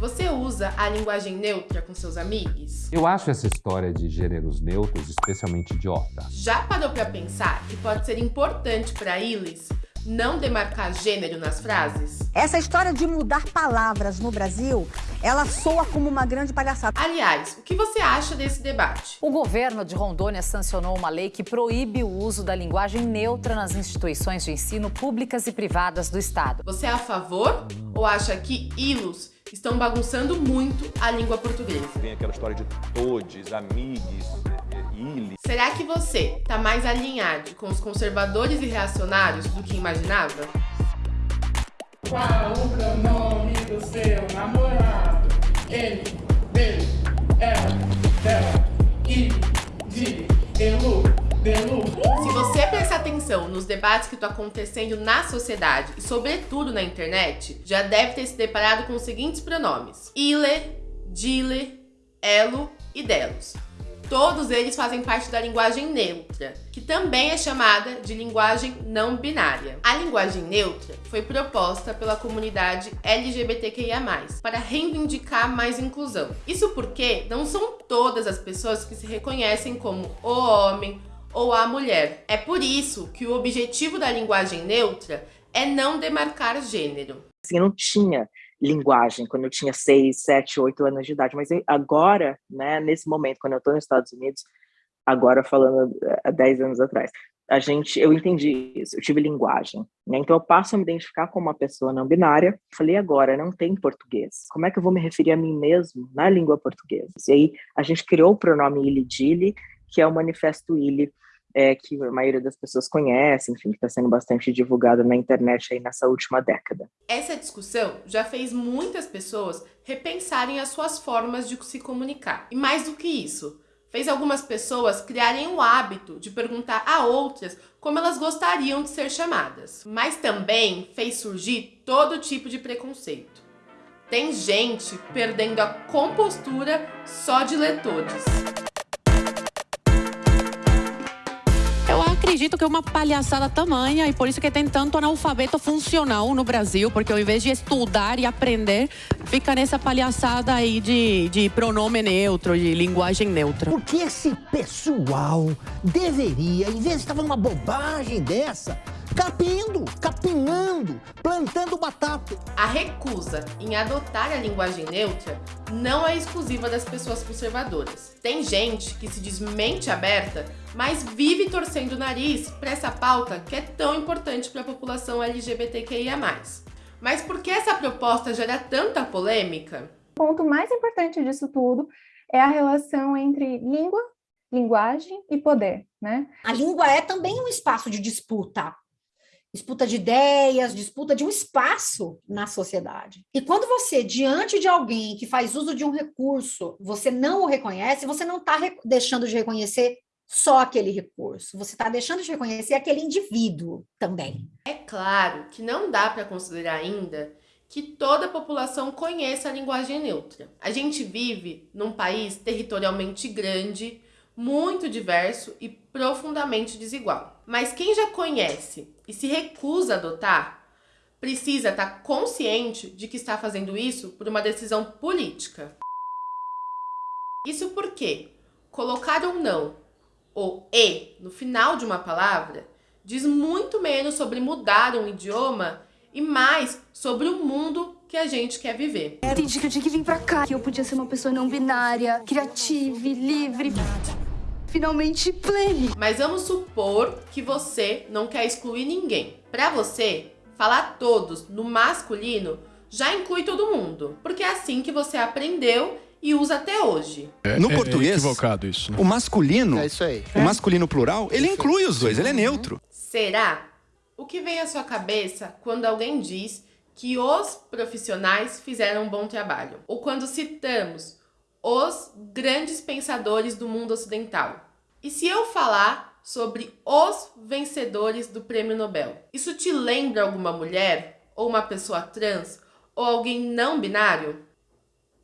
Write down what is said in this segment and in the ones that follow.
Você usa a linguagem neutra com seus amigos? Eu acho essa história de gêneros neutros especialmente idiota. Já parou pra pensar que pode ser importante para eles não demarcar gênero nas frases? Essa história de mudar palavras no Brasil, ela soa como uma grande palhaçada. Aliás, o que você acha desse debate? O governo de Rondônia sancionou uma lei que proíbe o uso da linguagem neutra nas instituições de ensino públicas e privadas do Estado. Você é a favor ou acha que ilos estão bagunçando muito a língua portuguesa? Tem aquela história de todes, amigos, Será que você tá mais alinhado com os conservadores e reacionários do que imaginava? Qual o pronome do seu namorado? Ele, dele, ela, dela, ele, dele, elu, delu. Se você prestar atenção nos debates que estão acontecendo na sociedade e sobretudo na internet, já deve ter se deparado com os seguintes pronomes. Ile, dile, elo e delos. Todos eles fazem parte da linguagem neutra, que também é chamada de linguagem não binária. A linguagem neutra foi proposta pela comunidade LGBTQIA+, para reivindicar mais inclusão. Isso porque não são todas as pessoas que se reconhecem como o homem ou a mulher. É por isso que o objetivo da linguagem neutra é não demarcar gênero. Assim, não tinha linguagem quando eu tinha 6, 7, 8 anos de idade, mas agora, né, nesse momento, quando eu estou nos Estados Unidos, agora falando eh, há 10 anos atrás, a gente, eu entendi isso, eu tive linguagem, né? então eu passo a me identificar como uma pessoa não binária, falei agora, não tem português, como é que eu vou me referir a mim mesmo na língua portuguesa? E aí a gente criou o pronome Ili-Dili, que é o manifesto Ili, é, que a maioria das pessoas conhece, enfim, que está sendo bastante divulgado na internet aí nessa última década. Essa discussão já fez muitas pessoas repensarem as suas formas de se comunicar. E mais do que isso, fez algumas pessoas criarem o hábito de perguntar a outras como elas gostariam de ser chamadas. Mas também fez surgir todo tipo de preconceito. Tem gente perdendo a compostura só de ler todos. Acredito que é uma palhaçada tamanha e por isso que tem tanto analfabeto funcional no Brasil, porque ao invés de estudar e aprender, fica nessa palhaçada aí de, de pronome neutro, de linguagem neutra. Porque esse pessoal deveria, em vez de estar falando uma bobagem dessa, capindo, capinando, plantando batata. A recusa em adotar a linguagem neutra não é exclusiva das pessoas conservadoras. Tem gente que se diz mente aberta, mas vive torcendo o nariz para essa pauta que é tão importante para a população LGBTQIA+. Mas por que essa proposta gera tanta polêmica? O ponto mais importante disso tudo é a relação entre língua, linguagem e poder, né? A língua é também um espaço de disputa disputa de ideias, disputa de um espaço na sociedade. E quando você, diante de alguém que faz uso de um recurso, você não o reconhece, você não está deixando de reconhecer só aquele recurso, você está deixando de reconhecer aquele indivíduo também. É claro que não dá para considerar ainda que toda a população conheça a linguagem neutra. A gente vive num país territorialmente grande, muito diverso e profundamente desigual. Mas quem já conhece e se recusa a adotar, precisa estar consciente de que está fazendo isso por uma decisão política. Isso porque colocar ou não o e no final de uma palavra diz muito menos sobre mudar um idioma e mais sobre o mundo que a gente quer viver. Entendi que eu tinha que vir pra cá, que eu podia ser uma pessoa não binária, criativa, livre finalmente plene. Mas vamos supor que você não quer excluir ninguém. Para você, falar todos no masculino já inclui todo mundo, porque é assim que você aprendeu e usa até hoje. É, no é, português, é equivocado isso, né? o masculino, é isso aí. o masculino plural, ele isso inclui os dois, ele é neutro. Será? O que vem à sua cabeça quando alguém diz que os profissionais fizeram um bom trabalho? Ou quando citamos os grandes pensadores do mundo ocidental. E se eu falar sobre os vencedores do prêmio Nobel, isso te lembra alguma mulher, ou uma pessoa trans, ou alguém não binário?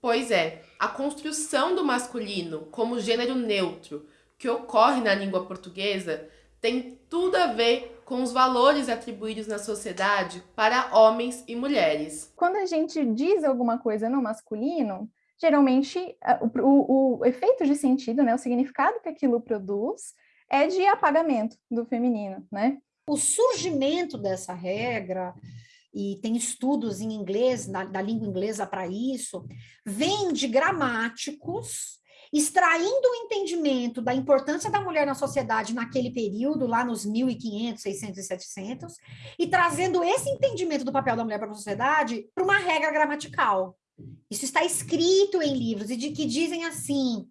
Pois é, a construção do masculino como gênero neutro que ocorre na língua portuguesa tem tudo a ver com os valores atribuídos na sociedade para homens e mulheres. Quando a gente diz alguma coisa no masculino, geralmente o, o, o efeito de sentido, né, o significado que aquilo produz, é de apagamento do feminino, né? O surgimento dessa regra, e tem estudos em inglês, na, da língua inglesa para isso, vem de gramáticos extraindo o entendimento da importância da mulher na sociedade naquele período, lá nos 1500, 600 e 700, e trazendo esse entendimento do papel da mulher para a sociedade para uma regra gramatical. Isso está escrito em livros, e de que dizem assim,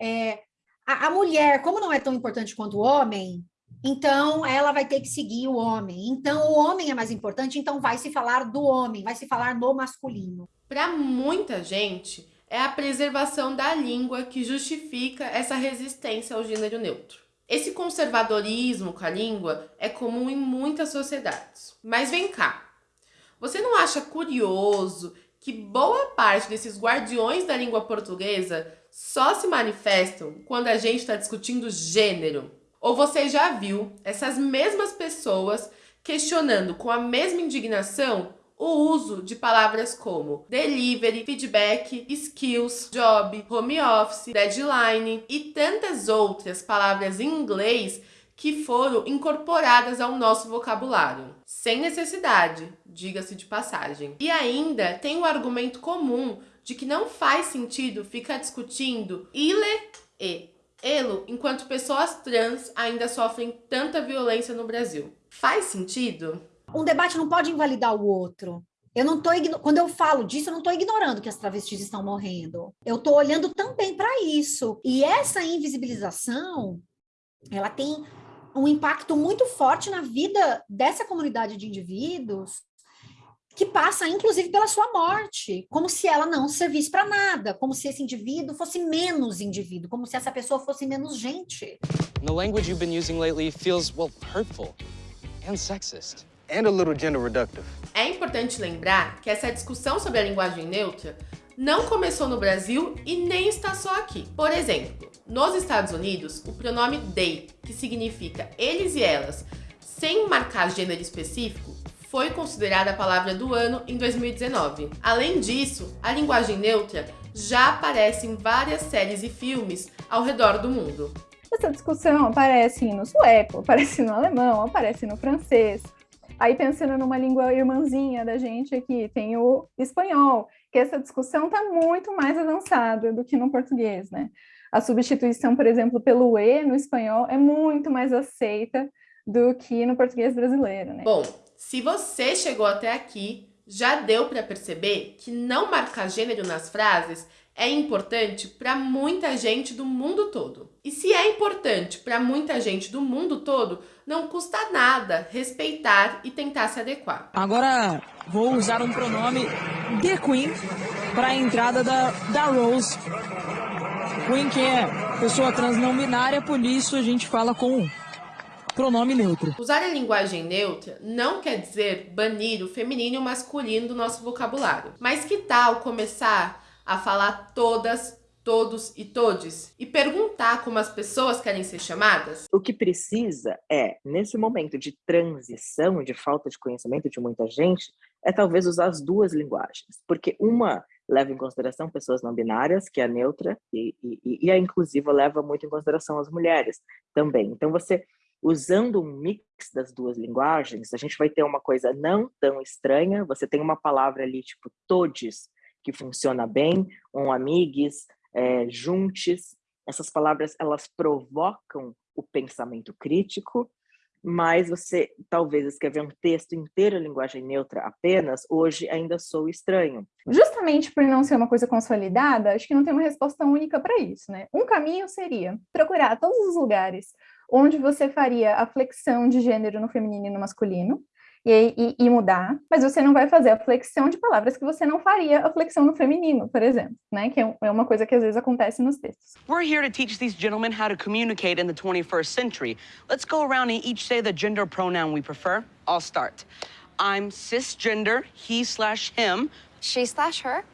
é, a, a mulher, como não é tão importante quanto o homem, então, ela vai ter que seguir o homem. Então, o homem é mais importante, então vai se falar do homem, vai se falar no masculino. Para muita gente, é a preservação da língua que justifica essa resistência ao gênero neutro. Esse conservadorismo com a língua é comum em muitas sociedades. Mas vem cá, você não acha curioso que boa parte desses guardiões da língua portuguesa só se manifestam quando a gente está discutindo gênero? Ou você já viu essas mesmas pessoas questionando com a mesma indignação o uso de palavras como delivery, feedback, skills, job, home office, deadline e tantas outras palavras em inglês que foram incorporadas ao nosso vocabulário, sem necessidade, diga-se de passagem. E ainda tem o argumento comum de que não faz sentido ficar discutindo ile e elo enquanto pessoas trans ainda sofrem tanta violência no Brasil. Faz sentido? Um debate não pode invalidar o outro. Eu não tô quando eu falo disso, eu não estou ignorando que as travestis estão morrendo. Eu estou olhando também para isso. E essa invisibilização, ela tem um impacto muito forte na vida dessa comunidade de indivíduos que passa inclusive pela sua morte, como se ela não servisse para nada, como se esse indivíduo fosse menos indivíduo, como se essa pessoa fosse menos gente. The language you've been using lately feels well hurtful and sexist and a little gender reductive. É importante lembrar que essa discussão sobre a linguagem neutra não começou no Brasil e nem está só aqui. Por exemplo, nos Estados Unidos, o pronome they, que significa eles e elas, sem marcar gênero específico, foi considerada a palavra do ano em 2019. Além disso, a linguagem neutra já aparece em várias séries e filmes ao redor do mundo. Essa discussão aparece no sueco, aparece no alemão, aparece no francês. Aí pensando numa língua irmãzinha da gente aqui, tem o espanhol, que essa discussão está muito mais avançada do que no português, né? A substituição, por exemplo, pelo E no espanhol é muito mais aceita do que no português brasileiro, né? Bom, se você chegou até aqui, já deu para perceber que não marcar gênero nas frases é importante para muita gente do mundo todo. E se é importante para muita gente do mundo todo, não custa nada respeitar e tentar se adequar. Agora vou usar um pronome The Queen para a entrada da, da Rose. Queen que é pessoa trans não binária, por isso a gente fala com pronome neutro. Usar a linguagem neutra não quer dizer banir o feminino e o masculino do nosso vocabulário. Mas que tal começar a falar todas, todos e todes e perguntar como as pessoas querem ser chamadas? O que precisa é, nesse momento de transição, de falta de conhecimento de muita gente, é talvez usar as duas linguagens, porque uma leva em consideração pessoas não binárias, que é neutra, e, e, e a inclusiva leva muito em consideração as mulheres também. Então, você usando um mix das duas linguagens, a gente vai ter uma coisa não tão estranha. Você tem uma palavra ali, tipo todes, que funciona bem, um amigues, é, juntes. Essas palavras, elas provocam o pensamento crítico, mas você talvez escrever um texto inteiro em linguagem neutra apenas, hoje ainda sou estranho. Justamente por não ser uma coisa consolidada, acho que não tem uma resposta única para isso, né? Um caminho seria procurar todos os lugares onde você faria a flexão de gênero no feminino e no masculino, e, e, e, mudar, mas você não vai fazer a flexão de palavras que você não faria a flexão no feminino, por exemplo, né? Que é, é uma coisa que às vezes acontece nos textos. We're here to teach these gentlemen how to communicate in the 21st century. Let's go around and each say the gender pronoun we prefer. I'll start. I'm cisgender, he slash him. She slash her.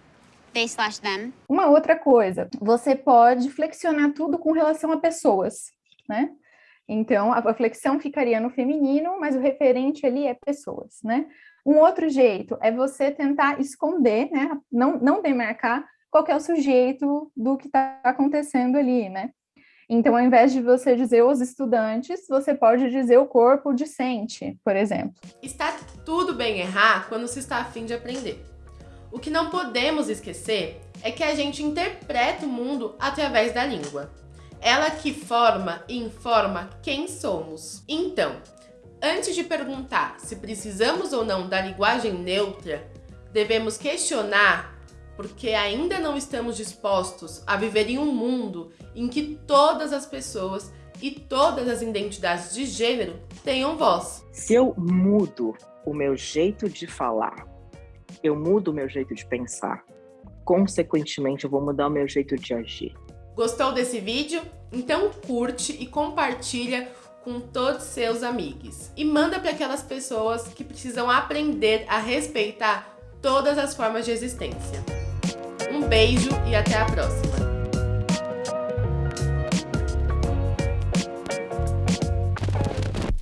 They slash them. Uma outra coisa, você pode flexionar tudo com relação a pessoas, né? Então, a flexão ficaria no feminino, mas o referente ali é pessoas, né? Um outro jeito é você tentar esconder, né? Não, não demarcar qual é o sujeito do que está acontecendo ali, né? Então, ao invés de você dizer os estudantes, você pode dizer o corpo discente, por exemplo. Está tudo bem errar quando se está afim de aprender. O que não podemos esquecer é que a gente interpreta o mundo através da língua. Ela que forma e informa quem somos. Então, antes de perguntar se precisamos ou não da linguagem neutra, devemos questionar porque ainda não estamos dispostos a viver em um mundo em que todas as pessoas e todas as identidades de gênero tenham voz. Se eu mudo o meu jeito de falar, eu mudo o meu jeito de pensar, consequentemente eu vou mudar o meu jeito de agir. Gostou desse vídeo? Então curte e compartilha com todos seus amigos. E manda para aquelas pessoas que precisam aprender a respeitar todas as formas de existência. Um beijo e até a próxima!